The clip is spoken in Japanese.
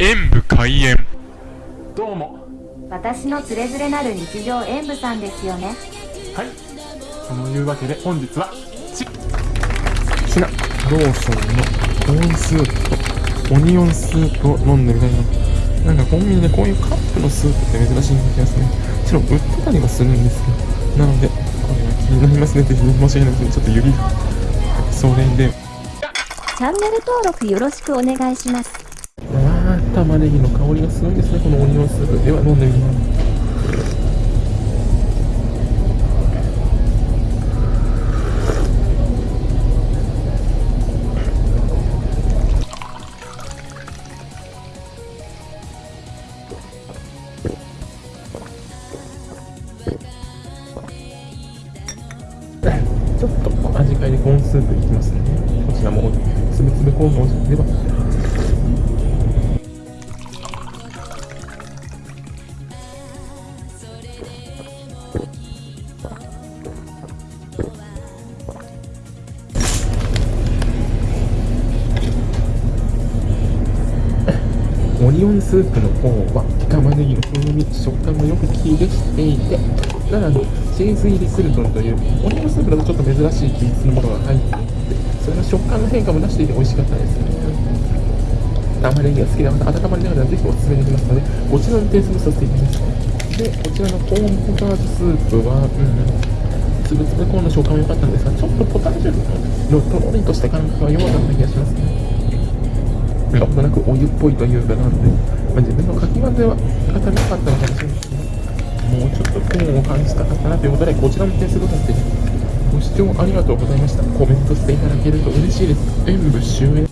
演武開演。どうも。私のつれづれなる日常演舞さんですよね。はい。そのいうわけで本日はちシナローソンのコーンスープとオニオンスープを飲んでみたいななんかコンビニでこういうカップのスープって珍しいん気がするもちろん売ってたりはするんですけど。なのでこれは気になりますね。ぜひ申し訳ないですけどちょっと指がそれで。チャンネル登録よろしくお願いします玉ねぎの香りがすごいですね。このオニオンスープ。では飲んでみます。ちょっと味変えでコーンスープいきますね。こちらもつぶつぶコーンの味ではオニオンスープの方は玉ねぎの風味食感がよく効いてしていてさらにチーズ入りクルトンというオニオンスープだとちょっと珍しい均一のものが入っていてそれが食感の変化も出していて美味しかったです。ね玉ねぎが好きでまた温まりながらぜひおすすめできますのでこちらの点数させていただきますでこちらのコーンポタージュスープはうんつぶつぶコーンの食感も良かったんですがちょっとポタージュのとろりとした感覚が弱かった気がしますね。なんとなくお湯っぽいというかなんで、まあ、自分のかき混ぜは温めなかったのかもしれないですねもうちょっとコーンを感じたかったなということでこちらの点数とさせてご視聴ありがとうございました。コメントしていただけると嬉しいです。演武終演